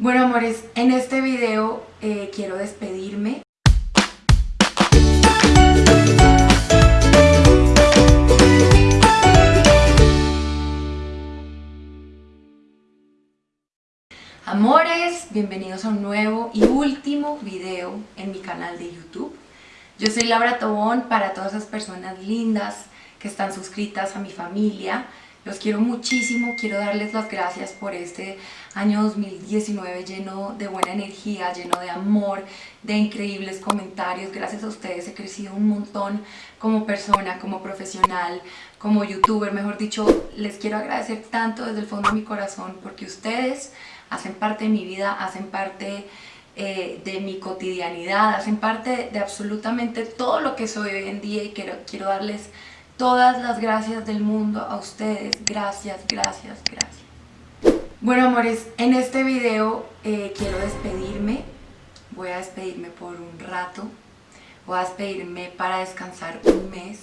Bueno amores, en este video eh, quiero despedirme. Amores, bienvenidos a un nuevo y último video en mi canal de YouTube. Yo soy Laura Tobón para todas esas personas lindas que están suscritas a mi familia, los quiero muchísimo, quiero darles las gracias por este año 2019 lleno de buena energía, lleno de amor, de increíbles comentarios. Gracias a ustedes he crecido un montón como persona, como profesional, como youtuber, mejor dicho. Les quiero agradecer tanto desde el fondo de mi corazón porque ustedes hacen parte de mi vida, hacen parte eh, de mi cotidianidad, hacen parte de absolutamente todo lo que soy hoy en día y quiero, quiero darles todas las gracias del mundo a ustedes. Gracias, gracias, gracias. Bueno, amores, en este video eh, quiero despedirme. Voy a despedirme por un rato. Voy a despedirme para descansar un mes.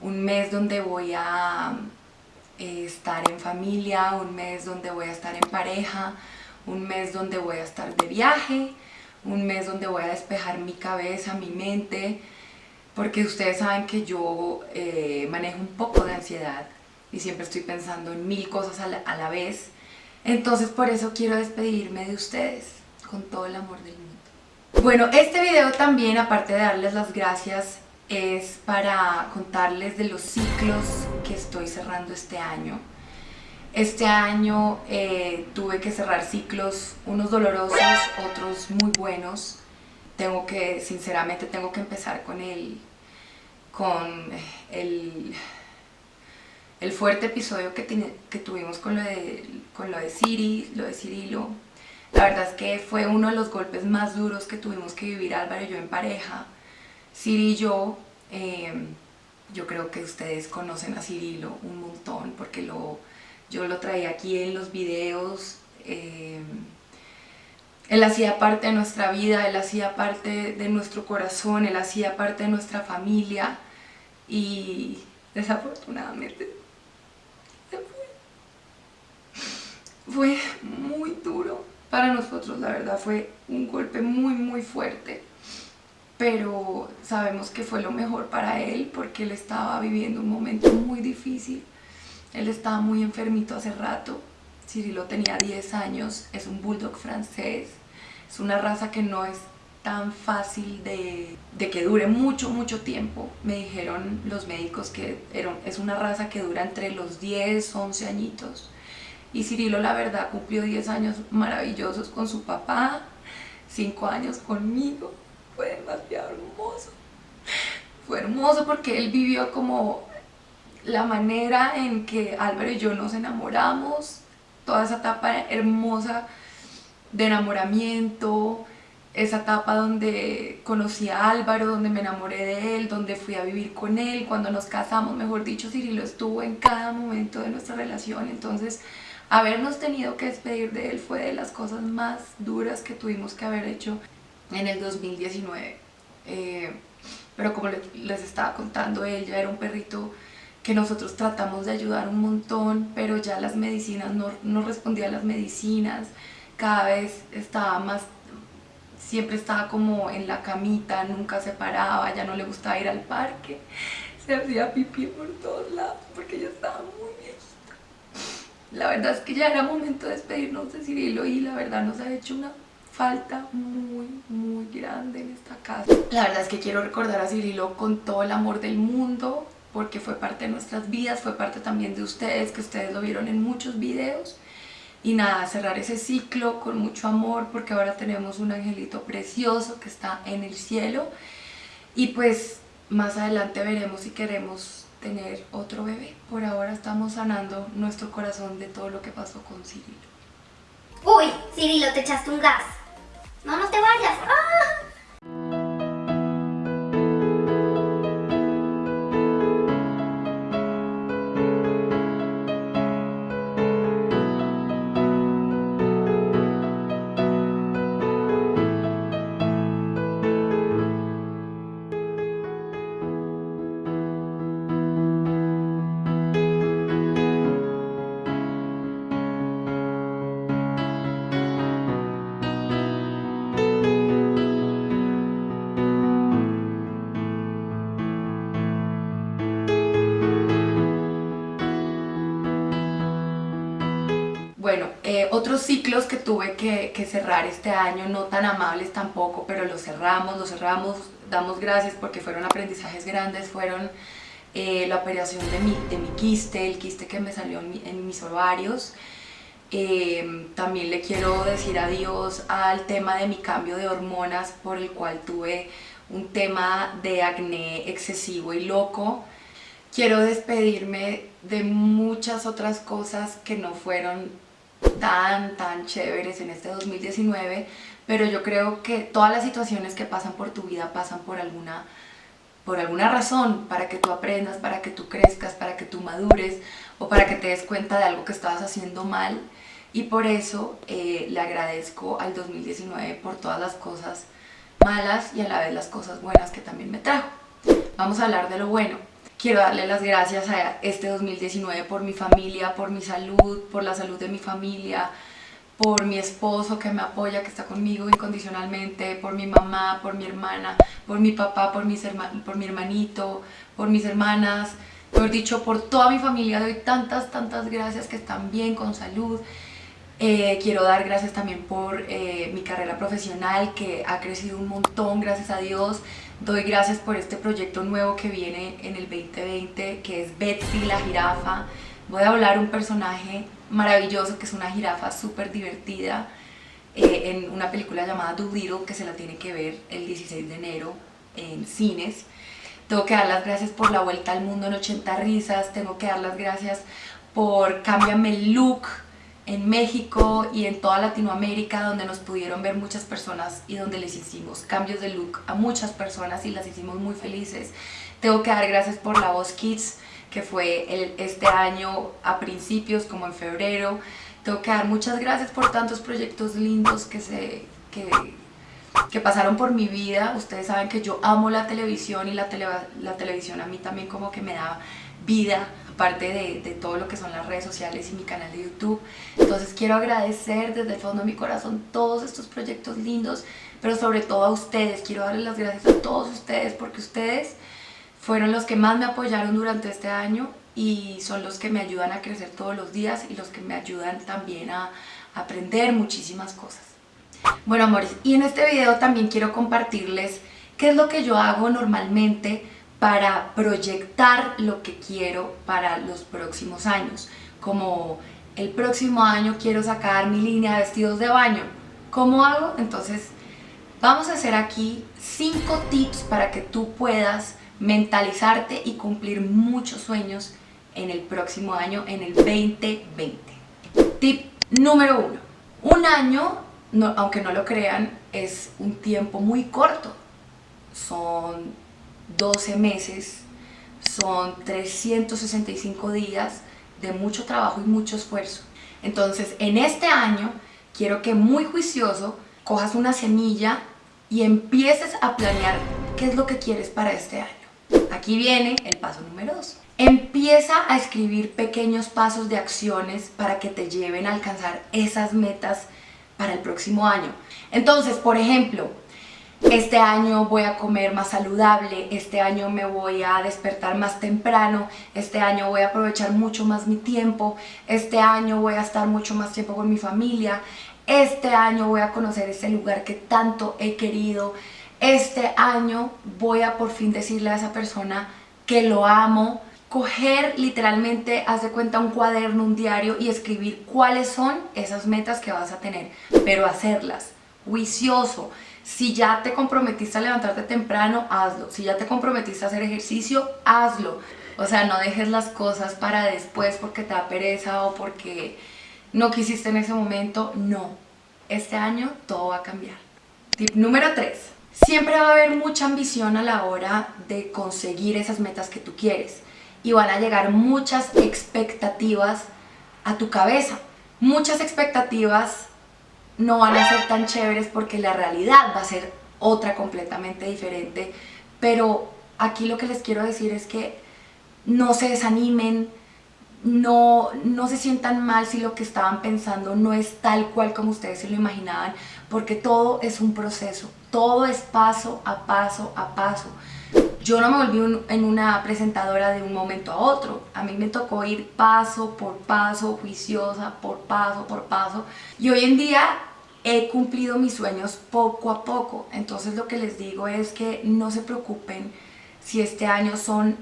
Un mes donde voy a eh, estar en familia, un mes donde voy a estar en pareja, un mes donde voy a estar de viaje, un mes donde voy a despejar mi cabeza, mi mente, porque ustedes saben que yo eh, manejo un poco de ansiedad y siempre estoy pensando en mil cosas a la, vez. Entonces por eso quiero despedirme de ustedes con todo el amor del mundo. Bueno, este video también, aparte de darles las gracias, es para contarles de los ciclos que estoy cerrando este año. Este año eh, tuve que cerrar ciclos, unos dolorosos, otros muy buenos, tengo que, sinceramente, tengo que empezar con el, con el, el fuerte episodio que, que tuvimos con lo, de, con lo de Siri, lo de Cirilo. La verdad es que fue uno de los golpes más duros que tuvimos que vivir Álvaro y yo en pareja. Siri y yo, em, yo creo que ustedes conocen a Cirilo un montón porque lo, yo lo traía aquí en los videos. Em, él hacía parte de nuestra vida, Él hacía parte de nuestro corazón, Él hacía parte de nuestra familia y desafortunadamente se fue. Fue muy duro para nosotros, la verdad fue un golpe muy muy fuerte pero sabemos que fue lo mejor para él porque él estaba viviendo un momento muy difícil él estaba muy enfermito hace rato Cirilo tenía 10 años, es un bulldog francés es una raza que no es tan fácil de, que dure mucho, mucho tiempo. Me dijeron los médicos que es una raza que dura entre los 10, 11 añitos. Y Cirilo, la verdad, cumplió 10 años maravillosos con su papá, 5 años conmigo. Fue demasiado hermoso. Fue hermoso porque él vivió como la manera en que Álvaro y yo nos enamoramos, toda esa etapa hermosa de enamoramiento, esa etapa donde conocí a Álvaro, donde me enamoré de él, donde fui a vivir con él, cuando nos casamos, mejor dicho, Cirilo estuvo en cada momento de nuestra relación, entonces habernos tenido que despedir de él fue de las cosas más duras que tuvimos que haber hecho en el 2019. Eh, pero como les estaba contando, él ya era un perrito que nosotros tratamos de ayudar un montón, pero ya las medicinas no, no respondía a las medicinas, cada vez estaba más, siempre estaba como en la camita, nunca se paraba, ya no le gustaba ir al parque, se hacía pipí por todos lados porque ya estaba muy viejita. La verdad es que ya era momento de despedirnos de Cirilo y la verdad nos ha hecho una falta muy, muy grande en esta casa. La verdad es que quiero recordar a Cirilo con todo el amor del mundo porque fue parte de nuestras vidas, fue parte también de ustedes, que ustedes lo vieron en muchos videos y nada, cerrar ese ciclo con mucho amor porque ahora tenemos un angelito precioso que está en el cielo y pues más adelante veremos si queremos tener otro bebé. Por ahora estamos sanando nuestro corazón de todo lo que pasó con Cirilo. Uy, Cirilo, te echaste un gas. No, no te vayas. ¡Ah! Otros ciclos que tuve que, que, cerrar este año, no tan amables tampoco, pero los cerramos, los cerramos, damos gracias porque fueron aprendizajes grandes, fueron eh, la operación de mi, de mi quiste, el quiste que me salió en, mis ovarios. Eh, también le quiero decir adiós al tema de mi cambio de hormonas por el cual tuve un tema de acné excesivo y loco. Quiero despedirme de muchas otras cosas que no fueron tan, tan chéveres en este 2019, pero yo creo que todas las situaciones que pasan por tu vida pasan por alguna por alguna razón, para que tú aprendas, para que tú crezcas, para que tú madures o para que te des cuenta de algo que estabas haciendo mal y por eso eh, le agradezco al 2019 por todas las cosas malas y a la vez las cosas buenas que también me trajo. Vamos a hablar de lo bueno. Quiero darle las gracias a este 2019 por mi familia, por mi salud, por la salud de mi familia, por mi esposo que me apoya, que está conmigo incondicionalmente, por mi mamá, por mi hermana, por mi papá, por, mis por mi hermanito, por mis hermanas, por dicho, por toda mi familia doy tantas, tantas gracias que están bien, con salud. Eh, quiero dar gracias también por eh, mi carrera profesional que ha crecido un montón, gracias a Dios. Doy gracias por este proyecto nuevo que viene en el 2020, que es Betsy la jirafa. Voy a hablar un personaje maravilloso, que es una jirafa súper divertida, eh, en una película llamada Doolittle, que se la tiene que ver el 16 de enero en cines. Tengo que dar las gracias por la vuelta al mundo en 80 risas, tengo que dar las gracias por Cámbiame el look en México y en toda Latinoamérica, donde nos pudieron ver muchas personas y donde les hicimos cambios de look a muchas personas y las hicimos muy felices. Tengo que dar gracias por La Voz Kids, que fue el, este año a principios, como en febrero. Tengo que dar muchas gracias por tantos proyectos lindos que, se, que, que pasaron por mi vida. Ustedes saben que yo amo la televisión y la, la televisión a mí también como que me da vida, aparte de, de, todo lo que son las redes sociales y mi canal de YouTube. Entonces quiero agradecer desde el fondo de mi corazón todos estos proyectos lindos, pero sobre todo a ustedes. Quiero darles las gracias a todos ustedes porque ustedes fueron los que más me apoyaron durante este año y son los que me ayudan a crecer todos los días y los que me ayudan también a aprender muchísimas cosas. Bueno amores, y en este video también quiero compartirles qué es lo que yo hago normalmente para proyectar lo que quiero para los próximos años. Como el próximo año quiero sacar mi línea de vestidos de baño. ¿Cómo hago? Entonces vamos a hacer aquí cinco tips para que tú puedas mentalizarte y cumplir muchos sueños en el próximo año, en el 2020. Tip número uno. Un año, aunque no lo crean, es un tiempo muy corto. Son 12 meses, son 365 días de mucho trabajo y mucho esfuerzo. Entonces, en este año, quiero que muy juicioso cojas una semilla y empieces a planear qué es lo que quieres para este año. Aquí viene el paso número 2. Empieza a escribir pequeños pasos de acciones para que te lleven a alcanzar esas metas para el próximo año. Entonces, por ejemplo, este año voy a comer más saludable, este año me voy a despertar más temprano, este año voy a aprovechar mucho más mi tiempo, este año voy a estar mucho más tiempo con mi familia, este año voy a conocer ese lugar que tanto he querido, este año voy a por fin decirle a esa persona que lo amo, coger literalmente, haz de cuenta un cuaderno, un diario y escribir cuáles son esas metas que vas a tener, pero hacerlas, juicioso. Si ya te comprometiste a levantarte temprano, hazlo. Si ya te comprometiste a hacer ejercicio, hazlo. O sea, no dejes las cosas para después porque te da pereza o porque no quisiste en ese momento. No. Este año todo va a cambiar. Tip número 3. Siempre va a haber mucha ambición a la hora de conseguir esas metas que tú quieres y van a llegar muchas expectativas a tu cabeza. Muchas expectativas no van a ser tan chéveres porque la realidad va a ser otra completamente diferente, pero aquí lo que les quiero decir es que no se desanimen, no, no se sientan mal si lo que estaban pensando no es tal cual como ustedes se lo imaginaban, porque todo es un proceso, todo es paso a paso a paso. Yo no me volví en una presentadora de un momento a otro. A mí me tocó ir paso por paso, juiciosa, por paso por paso. Y hoy en día he cumplido mis sueños poco a poco. Entonces lo que les digo es que no se preocupen si este año son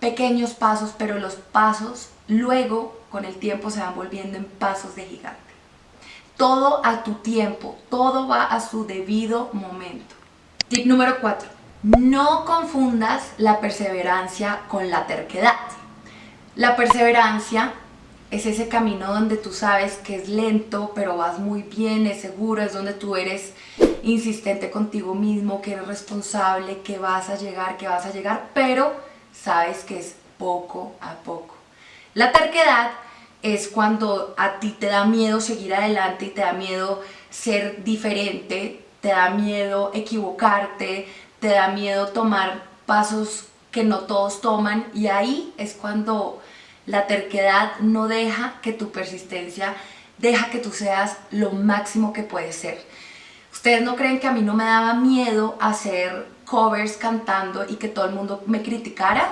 pequeños pasos, pero los pasos luego con el tiempo se van volviendo en pasos de gigante. Todo a tu tiempo, todo va a su debido momento. Tip número 4. No confundas la perseverancia con la terquedad. La perseverancia es ese camino donde tú sabes que es lento, pero vas muy bien, es seguro, es donde tú eres insistente contigo mismo, que eres responsable, que vas a llegar, que vas a llegar, pero sabes que es poco a poco. La terquedad es cuando a ti te da miedo seguir adelante y te da miedo ser diferente, te da miedo equivocarte, te da miedo tomar pasos que no todos toman y ahí es cuando la terquedad no deja que tu persistencia deja que tú seas lo máximo que puedes ser. Ustedes no creen que a mí no me daba miedo hacer covers cantando y que todo el mundo me criticara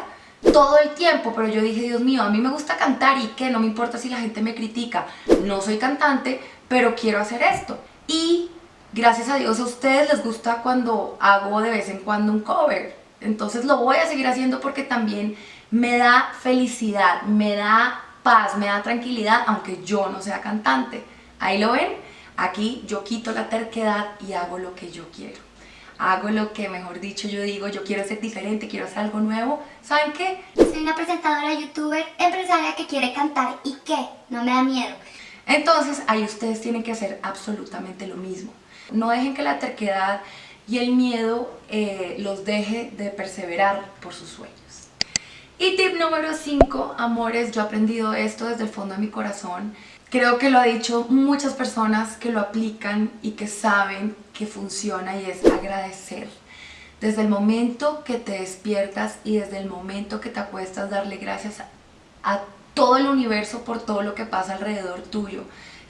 todo el tiempo, pero yo dije, Dios mío, a mí me gusta cantar y que no me importa si la gente me critica. No soy cantante, pero quiero hacer esto. Y gracias a Dios a ustedes les gusta cuando hago de vez en cuando un cover. Entonces lo voy a seguir haciendo porque también me da felicidad, me da paz, me da tranquilidad, aunque yo no sea cantante. Ahí lo ven, aquí yo quito la terquedad y hago lo que yo quiero. Hago lo que, mejor dicho, yo digo, yo quiero ser diferente, quiero hacer algo nuevo. ¿Saben qué? Soy una presentadora, youtuber, empresaria que quiere cantar y qué, no me da miedo. Entonces ahí ustedes tienen que hacer absolutamente lo mismo. No dejen que la terquedad y el miedo eh, los deje de perseverar por sus sueños. Y tip número 5, amores, yo he aprendido esto desde el fondo de mi corazón. Creo que lo han dicho muchas personas que lo aplican y que saben que funciona y es agradecer. Desde el momento que te despiertas y desde el momento que te acuestas, darle gracias a todo el universo por todo lo que pasa alrededor tuyo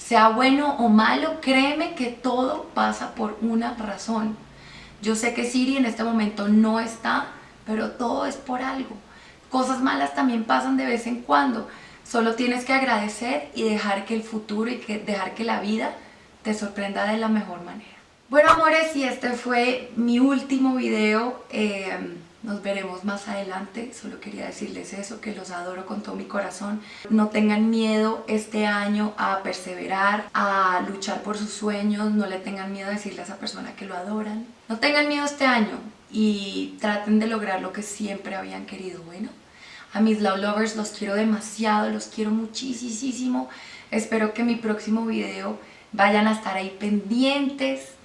sea bueno o malo, créeme que todo pasa por una razón. Yo sé que Siri en este momento no está, pero todo es por algo. Cosas malas también pasan de vez en cuando. Solo tienes que agradecer y dejar que el futuro y que dejar que la vida te sorprenda de la mejor manera. Bueno amores, y este fue mi último video. Eh, nos veremos más adelante, solo quería decirles eso, que los adoro con todo mi corazón. No tengan miedo este año a perseverar, a luchar por sus sueños, no le tengan miedo a decirle a esa persona que lo adoran. No tengan miedo este año y traten de lograr lo que siempre habían querido, bueno. A mis Love Lovers los quiero demasiado, los quiero muchísimo. Espero que mi próximo video vayan a estar ahí pendientes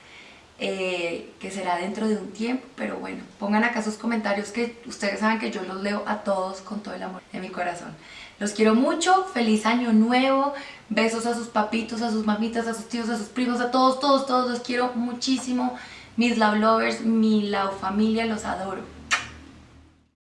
eh, que será dentro de un tiempo, pero bueno, pongan acá sus comentarios que ustedes saben que yo los leo a todos con todo el amor de mi corazón. Los quiero mucho, feliz año nuevo, besos a sus papitos, a sus mamitas, a sus tíos, a sus primos, a todos, todos, todos, los quiero muchísimo. Mis love lovers, mi love familia, los adoro.